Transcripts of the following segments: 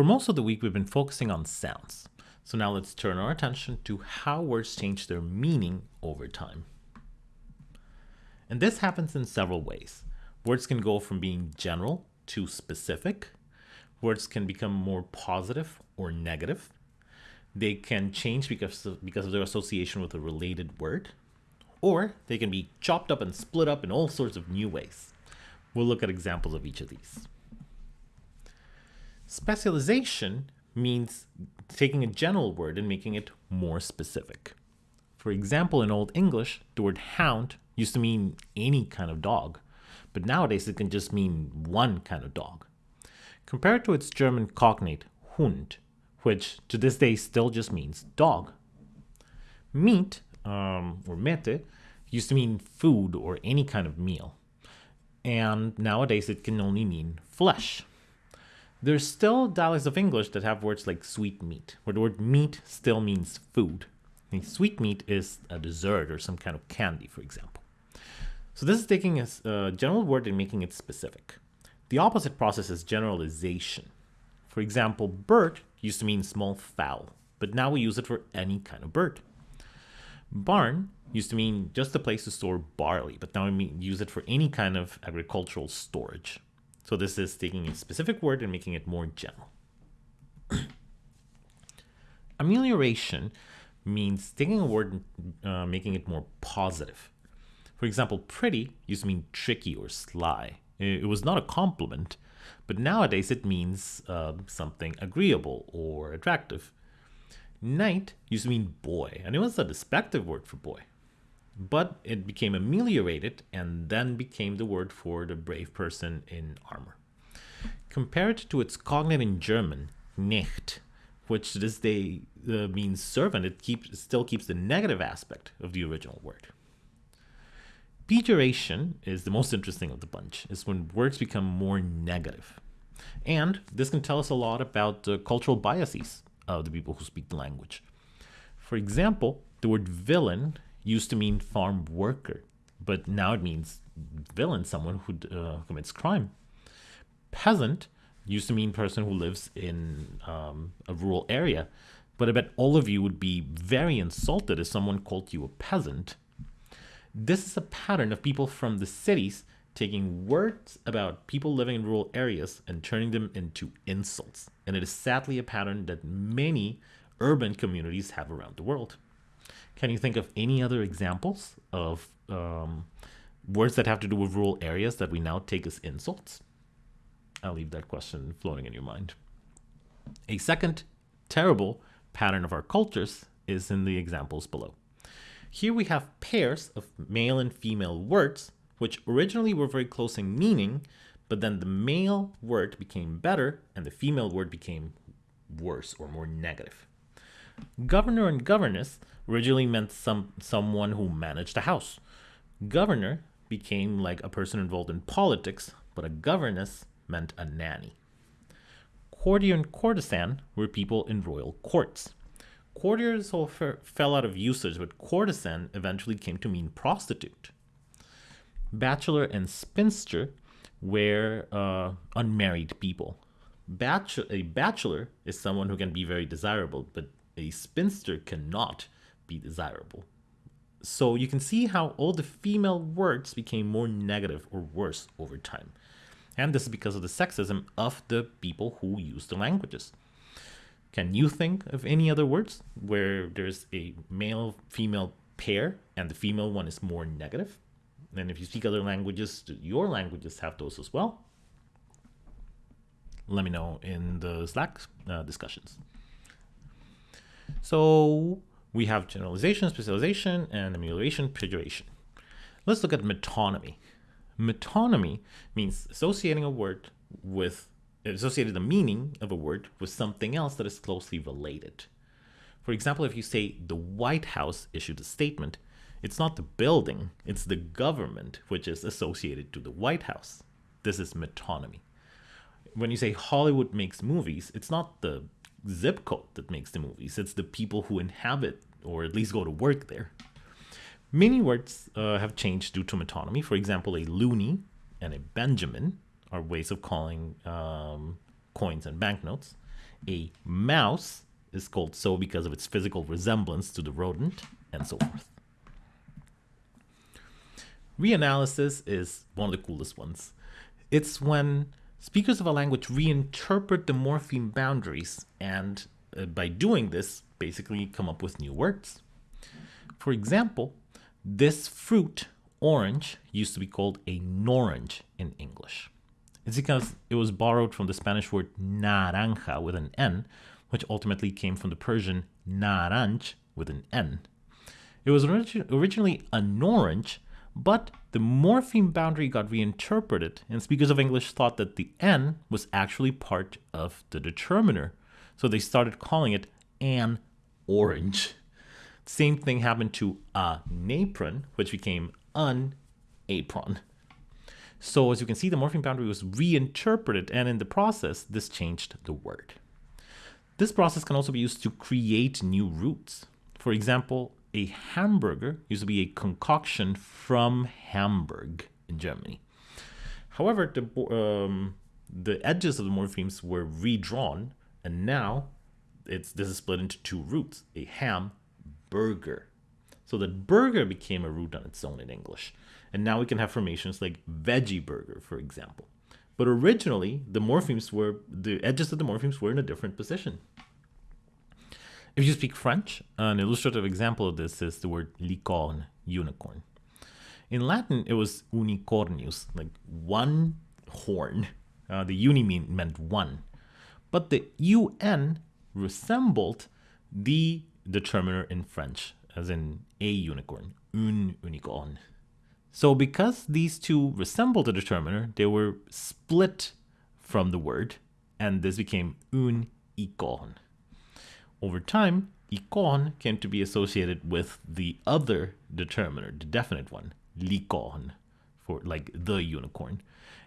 For most of the week, we've been focusing on sounds. So now let's turn our attention to how words change their meaning over time. And this happens in several ways. Words can go from being general to specific. Words can become more positive or negative. They can change because of, because of their association with a related word. Or they can be chopped up and split up in all sorts of new ways. We'll look at examples of each of these. Specialization means taking a general word and making it more specific. For example, in Old English, the word hound used to mean any kind of dog, but nowadays it can just mean one kind of dog. Compared to its German cognate, Hund, which to this day still just means dog. Meat, um, or mete, used to mean food or any kind of meal. And nowadays it can only mean flesh. There's still dialects of English that have words like sweet meat, where the word meat still means food. And sweet meat is a dessert or some kind of candy, for example. So this is taking a general word and making it specific. The opposite process is generalization. For example, bird used to mean small fowl, but now we use it for any kind of bird. Barn used to mean just a place to store barley, but now we use it for any kind of agricultural storage. So this is taking a specific word and making it more general. Amelioration means taking a word and uh, making it more positive. For example, pretty used to mean tricky or sly. It was not a compliment, but nowadays it means uh, something agreeable or attractive. Knight used to mean boy, and it was a despective word for boy but it became ameliorated and then became the word for the brave person in armor. Compared to its cognate in German, Knecht, which to this day uh, means servant, it keeps, still keeps the negative aspect of the original word. Pejoration is the most interesting of the bunch, is when words become more negative. And this can tell us a lot about the cultural biases of the people who speak the language. For example, the word villain used to mean farm worker, but now it means villain, someone who uh, commits crime. Peasant used to mean person who lives in um, a rural area, but I bet all of you would be very insulted if someone called you a peasant. This is a pattern of people from the cities taking words about people living in rural areas and turning them into insults. And it is sadly a pattern that many urban communities have around the world. Can you think of any other examples of um, words that have to do with rural areas that we now take as insults? I'll leave that question floating in your mind. A second terrible pattern of our cultures is in the examples below. Here we have pairs of male and female words, which originally were very close in meaning, but then the male word became better and the female word became worse or more negative. Governor and governess originally meant some someone who managed a house. Governor became like a person involved in politics, but a governess meant a nanny. Courtier and courtesan were people in royal courts. Courtiers fell out of usage, but courtesan eventually came to mean prostitute. Bachelor and spinster were uh, unmarried people. Bachelor, a bachelor is someone who can be very desirable, but a spinster cannot be desirable. So you can see how all the female words became more negative or worse over time. And this is because of the sexism of the people who use the languages. Can you think of any other words where there's a male female pair and the female one is more negative? And if you speak other languages, your languages have those as well? Let me know in the Slack uh, discussions. So we have generalization, specialization, and amelioration, pejoration. Let's look at metonymy. Metonymy means associating a word with, associating the meaning of a word with something else that is closely related. For example, if you say the White House issued a statement, it's not the building, it's the government which is associated to the White House. This is metonymy. When you say Hollywood makes movies, it's not the zip code that makes the movies. It's the people who inhabit or at least go to work there. Many words uh, have changed due to metonymy. For example, a loonie and a Benjamin are ways of calling um, coins and banknotes. A mouse is called so because of its physical resemblance to the rodent, and so forth. Reanalysis is one of the coolest ones. It's when speakers of a language reinterpret the morpheme boundaries and uh, by doing this, basically come up with new words. For example, this fruit, orange, used to be called a norange in English. It's because it was borrowed from the Spanish word naranja with an N, which ultimately came from the Persian naranj with an N. It was orig originally an orange, but the morpheme boundary got reinterpreted, and speakers of English thought that the N was actually part of the determiner. So they started calling it an orange. Same thing happened to a napron, which became an apron. So as you can see, the morpheme boundary was reinterpreted, and in the process, this changed the word. This process can also be used to create new roots. For example, a hamburger used to be a concoction from Hamburg in Germany. However, the, um, the edges of the morphemes were redrawn, and now it's this is split into two roots: a ham burger. So that burger became a root on its own in English, and now we can have formations like veggie burger, for example. But originally, the morphemes were the edges of the morphemes were in a different position. If you speak French, an illustrative example of this is the word licorne, unicorn. In Latin, it was unicornius, like one horn. Uh, the uni mean, meant one. But the un resembled the determiner in French, as in a unicorn, un unicorn. So because these two resembled the determiner, they were split from the word, and this became un icon. Over time, ikon came to be associated with the other determiner, the definite one, licorne, for like the unicorn.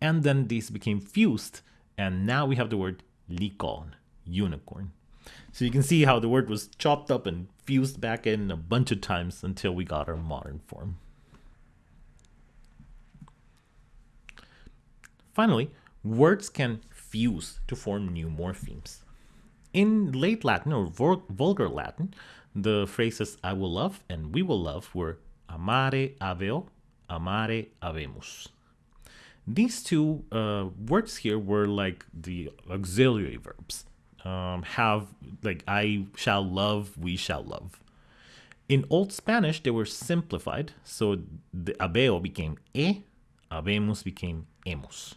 And then these became fused, and now we have the word licorne, unicorn. So you can see how the word was chopped up and fused back in a bunch of times until we got our modern form. Finally, words can fuse to form new morphemes. In late Latin or vulgar Latin, the phrases I will love and we will love were amare habeo, amare habemus. These two uh, words here were like the auxiliary verbs. Um, have, like, I shall love, we shall love. In Old Spanish, they were simplified, so the habeo became e, habemus became hemos.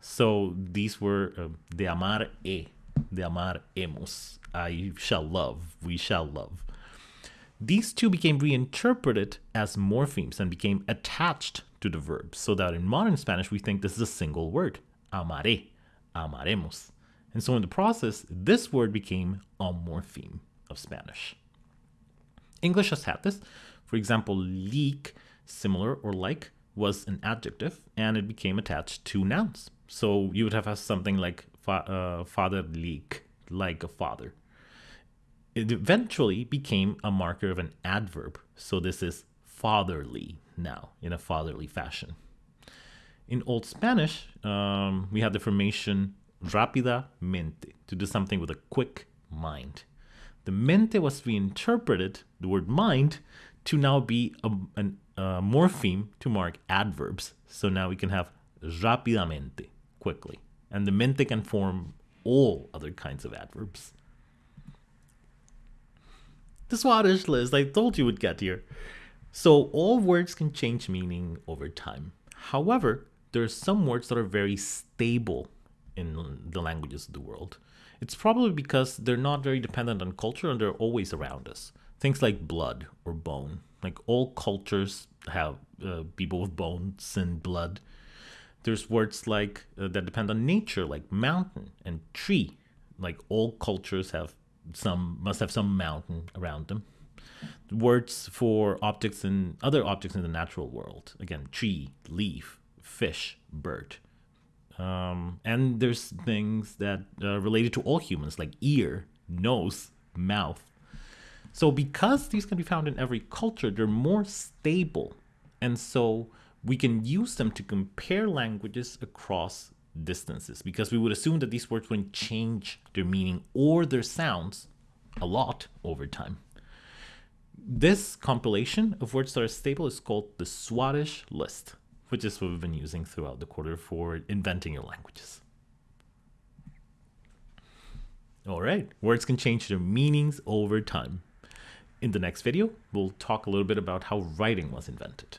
So these were uh, de amar e, de amar hemos. I shall love, we shall love. These two became reinterpreted as morphemes and became attached to the verb, so that in modern Spanish we think this is a single word, amaré, amaremos. And so in the process, this word became a morpheme of Spanish. English has had this. For example, leak, similar or like, was an adjective and it became attached to nouns. So you would have something like fa- uh, father leak, like a father. It eventually became a marker of an adverb. So this is fatherly now, in a fatherly fashion. In Old Spanish, um, we have the formation rápidamente, to do something with a quick mind. The mente was reinterpreted, the word mind, to now be a, an, a morpheme to mark adverbs. So now we can have rápidamente, quickly. And the mente can form all other kinds of adverbs. The Swadesh list I told you would get here. So all words can change meaning over time. However, there are some words that are very stable in the languages of the world. It's probably because they're not very dependent on culture and they're always around us. Things like blood or bone. Like all cultures have uh, people with bones and blood. There's words like uh, that depend on nature, like mountain and tree. Like all cultures have some must have some mountain around them. Words for objects and other objects in the natural world. Again, tree, leaf, fish, bird. Um, and there's things that uh, related to all humans, like ear, nose, mouth. So because these can be found in every culture, they're more stable, and so we can use them to compare languages across distances because we would assume that these words wouldn't change their meaning or their sounds a lot over time. This compilation of words that are stable is called the Swadesh list, which is what we've been using throughout the quarter for inventing your languages. All right, words can change their meanings over time. In the next video, we'll talk a little bit about how writing was invented.